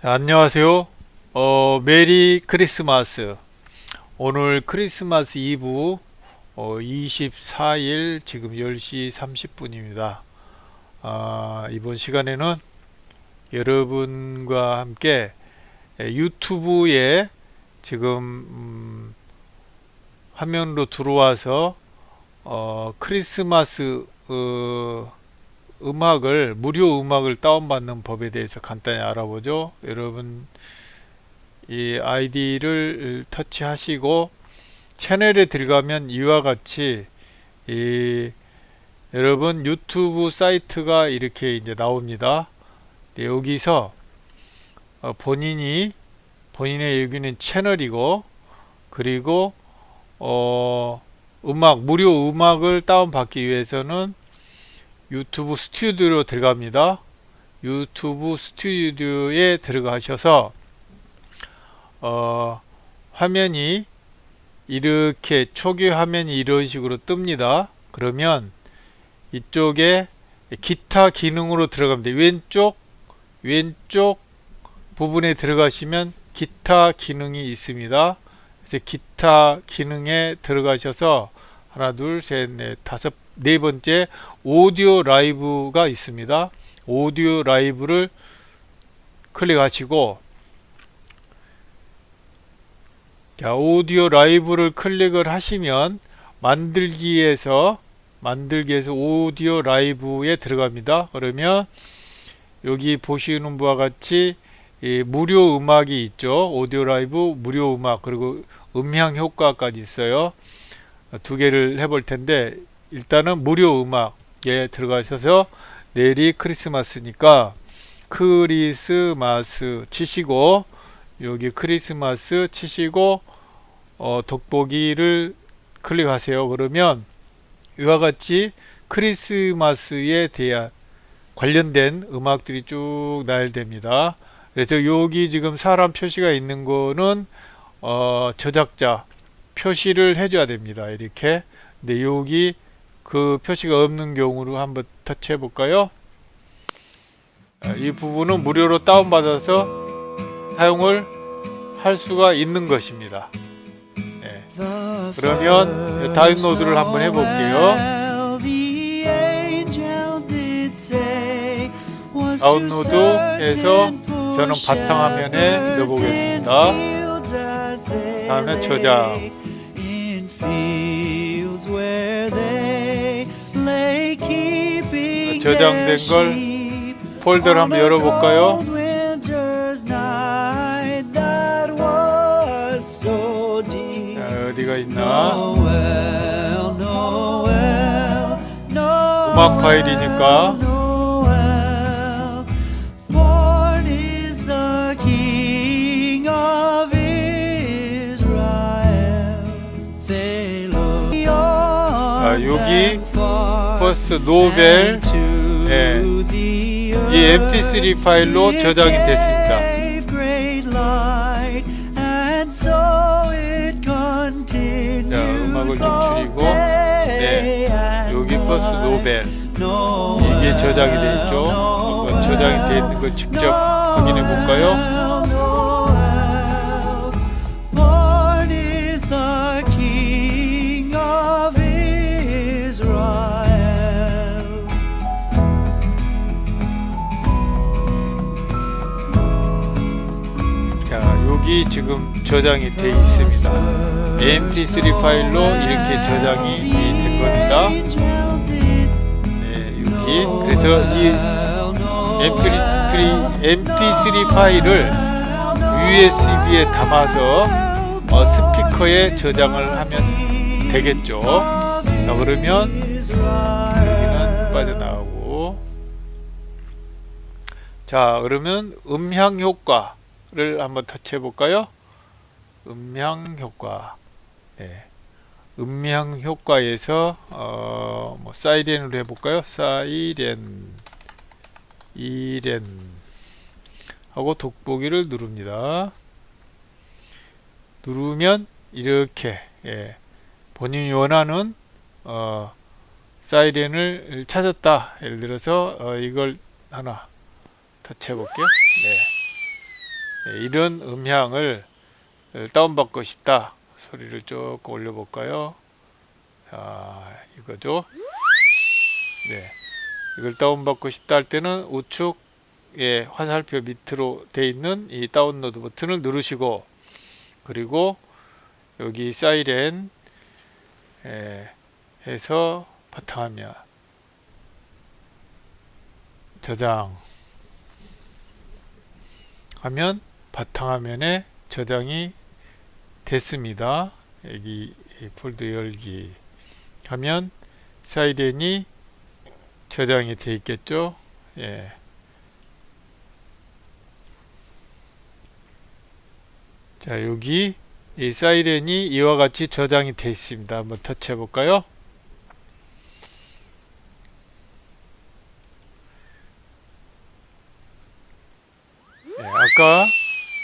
자, 안녕하세요. 어, 메리 크리스마스. 오늘 크리스마스 이브 어, 24일 지금 10시 30분입니다. 아, 이번 시간에는 여러분과 함께 유튜브에 지금 음, 화면으로 들어와서 어, 크리스마스 어, 음악을 무료 음악을 다운받는 법에 대해서 간단히 알아보죠. 여러분 이 아이디를 터치하시고 채널에 들어가면 이와 같이 이 여러분 유튜브 사이트가 이렇게 이제 나옵니다. 네, 여기서 어 본인이 본인의 여기는 채널이고 그리고 어 음악 무료 음악을 다운받기 위해서는 유튜브 스튜디오로 들어갑니다. 유튜브 스튜디오에 들어가셔서 어, 화면이 이렇게 초기 화면이 이런 식으로 뜹니다. 그러면 이쪽에 기타 기능으로 들어가면 왼쪽 왼쪽 부분에 들어가시면 기타 기능이 있습니다. 그래서 기타 기능에 들어가셔서 하나 둘셋넷 다섯 네 번째 오디오 라이브가 있습니다. 오디오 라이브를 클릭하시고 자, 오디오 라이브를 클릭을 하시면 만들기에서 만들기에서 오디오 라이브에 들어갑니다. 그러면 여기 보시는 바와 같이 무료 음악이 있죠. 오디오 라이브 무료 음악 그리고 음향 효과까지 있어요. 두 개를 해볼 텐데 일단은 무료 음악에 들어가셔서 내일이 크리스마스니까 크리스마스 치시고 여기 크리스마스 치시고 어, 돋보기를 클릭하세요. 그러면 이와 같이 크리스마스에 대한 관련된 음악들이 쭉 나열됩니다. 그래서 여기 지금 사람 표시가 있는 거는 어, 저작자 표시를 해줘야 됩니다. 이렇게 근데 여기 그 표시가 없는 경우로 한번 터치해 볼까요? 이 부분은 무료로 다운받아서 사용을 할 수가 있는 것입니다. 네. 그러면 다운로드를 한번 해볼게요. 다운로드해서 저는 바탕화면에 넣어보겠습니다 다음에 저장 저장된 걸 폴더를 한번 열어볼까요? 자, 어디가 있나? 음악 파일이니까 기 퍼스트 노벨 네. 이 mp3 파일로 저장이 됐습니다. 자 음악을 좀 줄이고 네. 여기 퍼스트 노벨 이게 저장이 되어 있죠. 저장이 되어 있는 거 직접 확인해 볼까요 지금 저장이 되어 있습니다. Mp3 파일로 이렇게 저장이 된 겁니다. 네, 여기 그래서 이 mp3, mp3 파일을 usb에 담아서 어, 스피커에 저장을 하면 되겠죠. 자 그러면 여기는 빠져나가고. 자 그러면 음향 효과 를 한번 터치해 볼까요? 음향 효과 네. 음향 효과에서 어, 뭐 사이렌으로 해볼까요? 사이렌 이렌 하고 돋보기를 누릅니다. 누르면 이렇게 예, 본인이 원하는 어, 사이렌을 찾았다. 예를 들어서 어, 이걸 하나 터치해 볼게요. 네. 네, 이런 음향을 다운받고 싶다 소리를 조금 올려볼까요? 자 이거죠? 네. 이걸 다운받고 싶다 할 때는 우측에 화살표 밑으로 돼 있는 이 다운로드 버튼을 누르시고 그리고 여기 사이렌 에, 해서 바탕화면. 저장. 하면 바탕화면에 저장이 됐습니다. 여기 폴더 열기 하면 사이렌이 저장이 돼 있겠죠. 예. 자 여기 이 사이렌이 이와 같이 저장이 되어 있습니다. 한번 터치해 볼까요? 네, 아까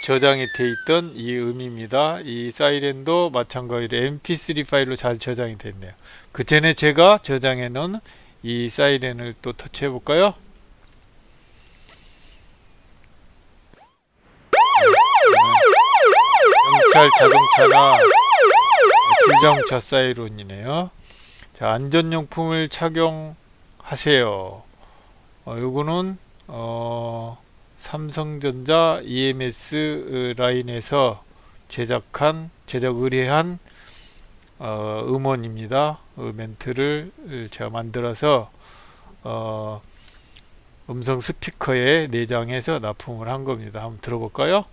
저장이 되어 있던 이 음입니다. 이 사이렌도 마찬가지로 mp3 파일로 잘 저장이 됐네요. 그 전에 제가 저장해 놓은 이 사이렌을 또 터치해 볼까요? 경찰 자동차나 불장차 사이렌이네요. 자, 안전용품을 착용하세요. 어, 요거는 어, 삼성전자 EMS 라인에서 제작한 제작 의뢰한 어, 음원입니다. 그 멘트를 제가 만들어서 어, 음성 스피커에 내장해서 납품을 한 겁니다. 한번 들어볼까요?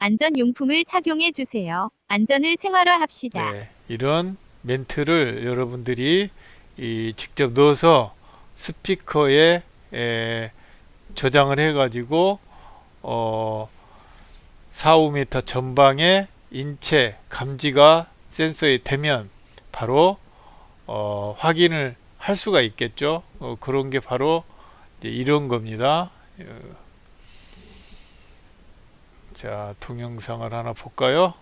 안전용품을 착용해 주세요. 안전을 생활화합시다. 네, 이런 멘트를 여러분들이 이 직접 넣어서 스피커에 에, 저장을 해 가지고 어, 4, 5m 전방에 인체 감지가 센서에 되면 바로 어, 확인을 할 수가 있겠죠. 어, 그런 게 바로 이런 겁니다. 어, 자, 동영상을 하나 볼까요?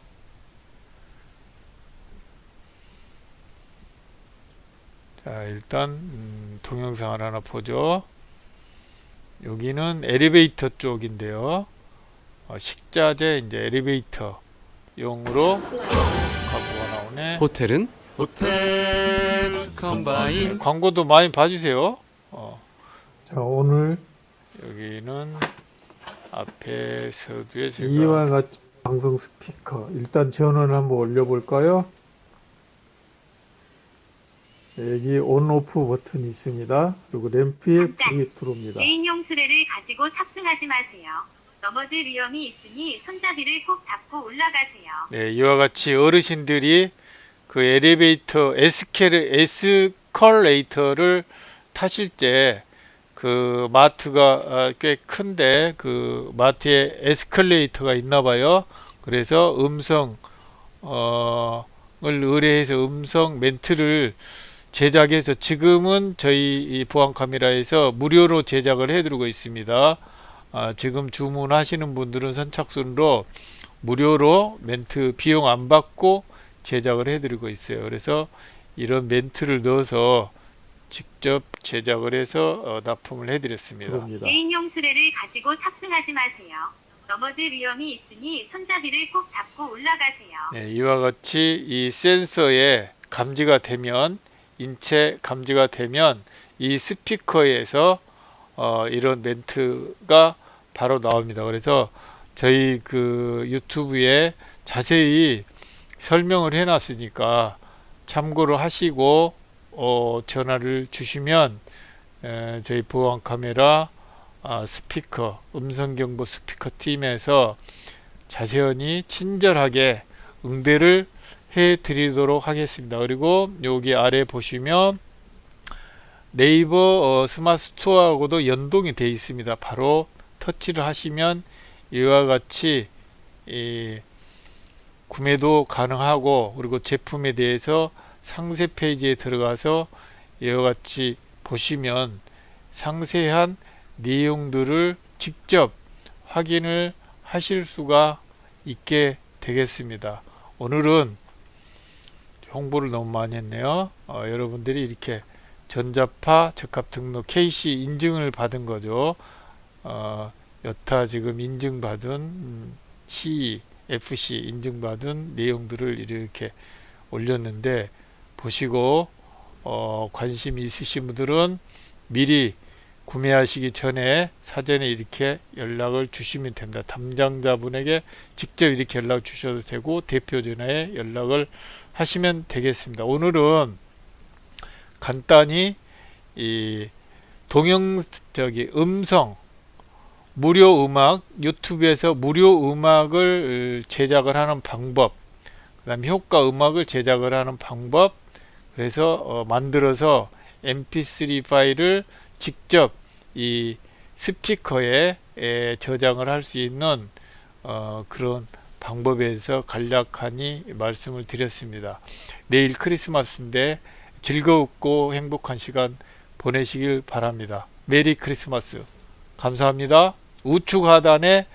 자, 일단 음, 동영상을 하나 보죠. 여기는 엘리베이터 쪽인데요. 어, 식자재 이제 엘리베이터 용으로 광고가 나오네. 호텔은 호텔스 컴바인 광고도 많이 봐주세요. 어, 자, 오늘 여기는 앞에 서두에 제가 이와 같이 방송 스피커 일단 전원을 한번 올려볼까요? 여기 온 오프 버튼이 있습니다. 그리고 램프에 불이 들어옵니다. 개인용 수레를 가지고 탑승하지 마세요. 넘어질 위험이 있으니 손잡이를 꼭 잡고 올라가세요. 네, 이와 같이 어르신들이 그 엘리베이터 에스케르 에스컬레이터를 타실 때 그 마트가 아, 꽤 큰데 그 마트에 에스컬레이터가 있나 봐요. 그래서 음성 어 을 의뢰해서 음성 멘트를 제작해서 지금은 저희 이 보안 카메라에서 무료로 제작을 해드리고 있습니다. 아, 지금 주문하시는 분들은 선착순으로 무료로 멘트 비용 안 받고 제작을 해드리고 있어요. 그래서 이런 멘트를 넣어서 직접 제작을 해서 어, 납품을 해드렸습니다. 개인용 수레를 가지고 탑승하지 마세요. 넘어질 위험이 있으니 손잡이를 꼭 잡고 올라가세요. 네, 이와 같이 이 센서에 감지가 되면 인체 감지가 되면 이 스피커에서 어, 이런 멘트가 바로 나옵니다. 그래서 저희 그 유튜브에 자세히 설명을 해놨으니까 참고를 하시고 어, 전화를 주시면 에, 저희 보안 카메라 아, 스피커 음성경보 스피커 팀에서 자세히 친절하게 응대를 해 드리도록 하겠습니다. 그리고 여기 아래 보시면 네이버 어, 스마트 스토어하고도 연동이 되어 있습니다. 바로 터치를 하시면 이와 같이 이, 구매도 가능하고 그리고 제품에 대해서 상세 페이지에 들어가서 이와 같이 보시면 상세한 내용들을 직접 확인을 하실 수가 있게 되겠습니다. 오늘은 홍보를 너무 많이 했네요. 어, 여러분들이 이렇게 전자파 적합 등록 KC 인증을 받은 거죠. 어, 여타 지금 인증받은 음, C, FC 인증받은 내용들을 이렇게 올렸는데 보시고 어, 관심 있으신 분들은 미리 구매하시기 전에 사전에 이렇게 연락을 주시면 됩니다. 담당자분에게 직접 이렇게 연락 주셔도 되고 대표 전화에 연락을 하시면 되겠습니다. 오늘은 간단히 이 동영 저기 음성 무료 음악 유튜브에서 무료 음악을 제작을 하는 방법 그 다음 효과 음악을 제작을 하는 방법 그래서 어, 만들어서 mp3 파일을 직접 이 스피커에 에, 저장을 할 수 있는 어, 그런 방법에 대해서 간략하니 말씀을 드렸습니다. 내일 크리스마스인데 즐겁고 행복한 시간 보내시길 바랍니다. 메리 크리스마스. 감사합니다. 우측 하단에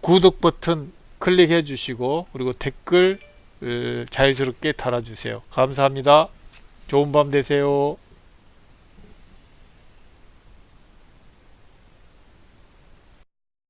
구독 버튼 클릭해 주시고 그리고 댓글 을, 자유스럽게 달아주세요. 감사합니다. 좋은 밤 되세요.